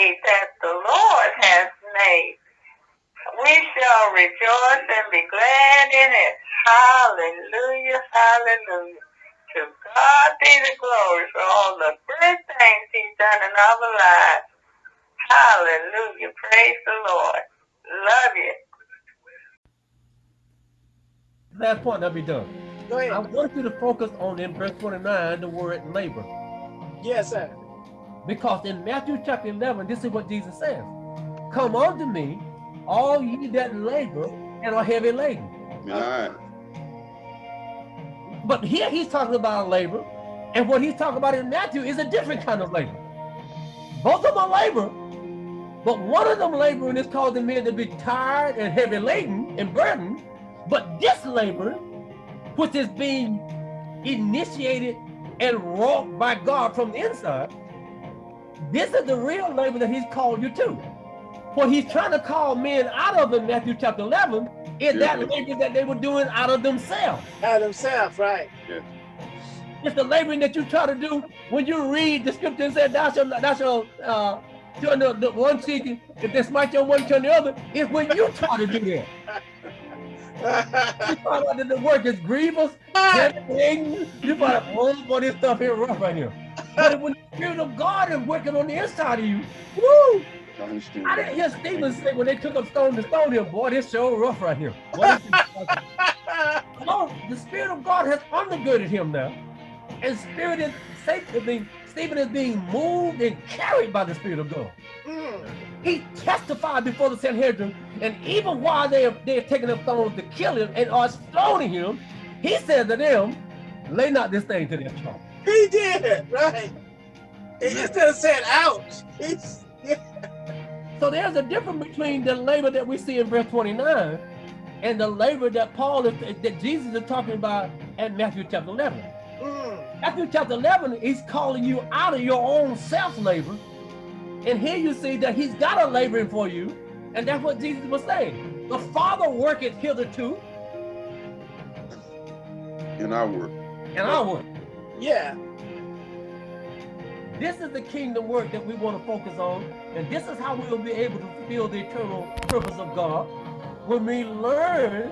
day that the Lord has made. We shall rejoice and be glad in it. Hallelujah, hallelujah. To God be the glory for all the good things he's done in our lives. Hallelujah. Praise the Lord. Love you. Last point, I'll be done. Go ahead. I want you to focus on in verse 29, the word labor. Yes, sir. Because in Matthew chapter 11, this is what Jesus says. Come unto me, all ye that labor and are heavy laden. All right. But here he's talking about labor, and what he's talking about in Matthew is a different kind of labor. Both of them are labor, but one of them laboring is causing men to be tired and heavy laden and burdened. But this labor, which is being initiated and wrought by God from the inside, this is the real labor that he's called you to. What he's trying to call men out of in Matthew chapter 11 is that Yeah. labor that they were doing out of themselves. Out himself, right? Yeah. It's the laboring that you try to do when you read the scripture and say, thou shalt, thou shalt uh, turn the, the one cheek, if they smite your one, turn the other. It's when you try to do that. You find out that the work is grievous, heavy, you find out, oh, boy, this stuff here rough right here. But when the Spirit of God is working on the inside of you, woo! I understand. I didn't hear Stephen say when they took up stone to stone him, boy, this show rough right here. Boy, this the Spirit of God has undergirded him now. And Spirit is, Satan Stephen is being moved and carried by the Spirit of God. Mm. He testified before the Sanhedrin, and even while they are, they are taking up stones to kill him and are stoning him, he said to them, lay not this thing to their charge. He did, right? Instead of saying ouch, he's So there's a difference between the labor that we see in verse 29 and the labor that Paul is, that Jesus is talking about at Matthew chapter 11. mm, Matthew chapter 11, he's calling you out of your own self-labor. And here you see that he's got a laboring for you. And that's what Jesus was saying. The Father worketh hitherto, In our work. and I work. Yeah. This is the kingdom work that we want to focus on. And this is how we'll be able to fulfill the eternal purpose of God. When we learn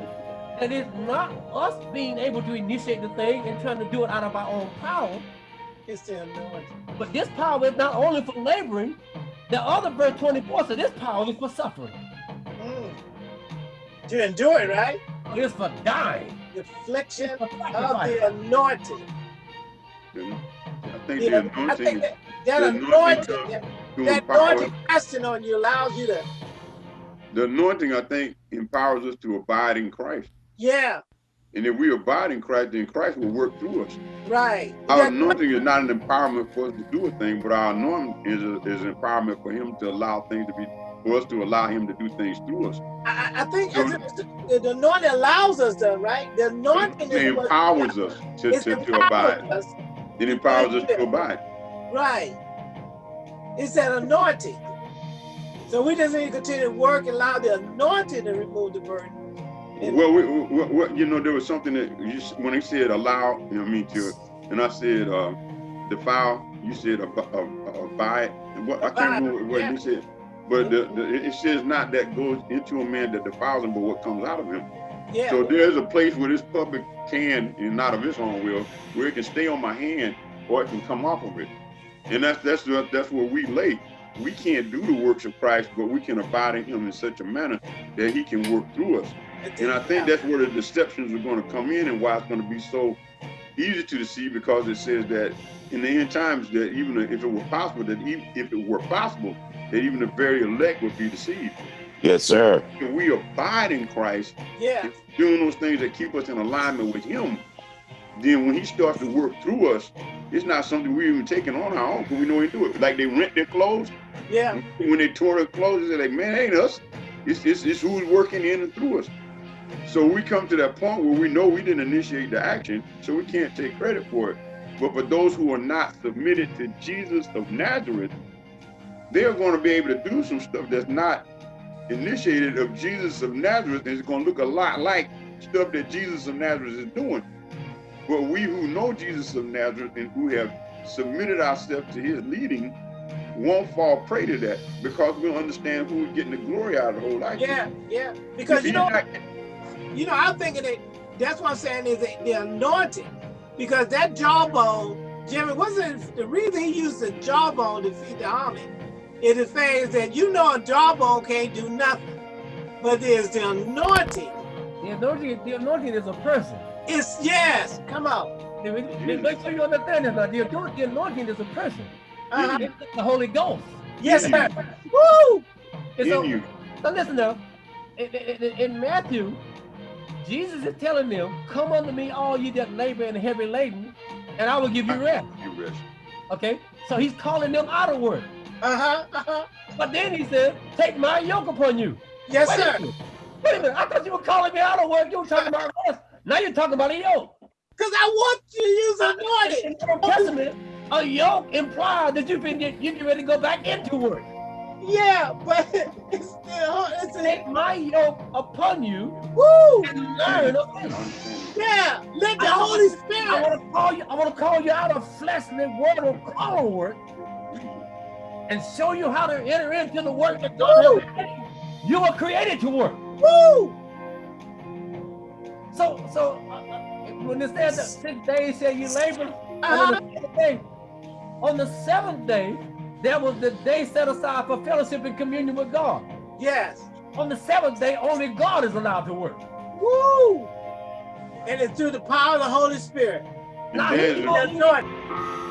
that it's not us being able to initiate the thing and trying to do it out of our own power, It's the anointing. but this power is not only for laboring, the other verse 24 says this power is for suffering. Mm. To endure it, right? It's for dying. The affliction of the anointing. I think You the know, anointing think is that, that the anointing, anointing that, that anointing resting on you allows you to, The anointing, I think, empowers us to abide in Christ. yeah, And if we abide in Christ, then Christ will work through us. right. Our That- anointing is not an empowerment for us to do a thing, but our anointing is, a, is empowerment for Him to allow things to be, for us to allow Him to do things through us. I, I- think So- the, the anointing allows us to, right? The anointing It is what empowers us to, to, to abide. us, It empowers us to abide. right? It's that anointing. So we just need to continue to work and allow the anointing to remove the burden. And- Well, we, we, we, you know, there was something that you, when he said allow, you know, me to, and I said uh, defile. You said ab- ab- abide. And What I can't remember what yeah. you said, but the, the, it says not that goes into a man that defiles him, but what comes out of him. Yeah, So there's a place where this puppet can, and not of its own will, where it can stay on my hand or it can come off of it. And that's that's that's where we lay. We can't do the works of Christ, but we can abide in Him in such a manner that He can work through us. And I think that's where the deceptions are going to come in, and why it's going to be so easy to deceive, because it says that in the end times that even if it were possible, that even if it were possible, that even the very elect would be deceived. Yes, sir. If we abide in Christ, yeah, doing those things that keep us in alignment with him, then when he starts to work through us, it's not something we're even taking on our own because we know he do it. Like they rent their clothes. yeah, When they tore their clothes, they're like, man, it ain't us. It's, it's, it's who's working in and through us. So we come to that point where we know we didn't initiate the action, so we can't take credit for it. But for those who are not submitted to Jesus of Nazareth, they're going to be able to do some stuff that's not initiated of Jesus of Nazareth, is going to look a lot like stuff that Jesus of Nazareth is doing. But we who know Jesus of Nazareth and who have submitted ourselves to his leading, won't fall prey to that because we understand who's getting the glory out of the whole life. Yeah, yeah. Because you know, you know, I'm thinking that that's what I'm saying is the, the anointing. Because that jawbone, Jimmy, wasn't the reason he used the jawbone to feed the army? It is saying that you know a jawbone can't do nothing, but there's the anointing. The anointing, the anointing is a person. It's yes, come on. Make sure you understand this now. The anointing, the anointing is a person. Uh -huh. It's the Holy Ghost. Yes, sir. Woo! And so, In you. so listen now. In, in, in Matthew, Jesus is telling them, "Come unto me, all ye that labor and heavy laden, and I will give you rest." You rest. Okay, so he's calling them out of work. Uh huh. Uh huh. But then he said, "Take my yoke upon you." Yes, Wait sir. minute. Wait a minute. I thought you were calling me out of work. You were talking about rest. Now you're talking about a yoke. Because I want you to use anointing. In the Old Testament, a yoke implies that you can get you get ready to go back into work. Yeah, but it's still it's a Take my yoke upon you woo. and learn of. Understand. Yeah, let the I- Holy I Spirit. want to call you. I want to call you out of fleshly world of carnal work, and show you how to enter into the work that God has created. You were created to work. Woo. So, so uh, uh, when it says that six days shall you labor, on the seventh day, on the seventh day, there was the day set aside for fellowship and communion with God. Yes. On the seventh day, only God is allowed to work. Woo. And it's through the power of the Holy Spirit. And Now, there's he a- told The anointing.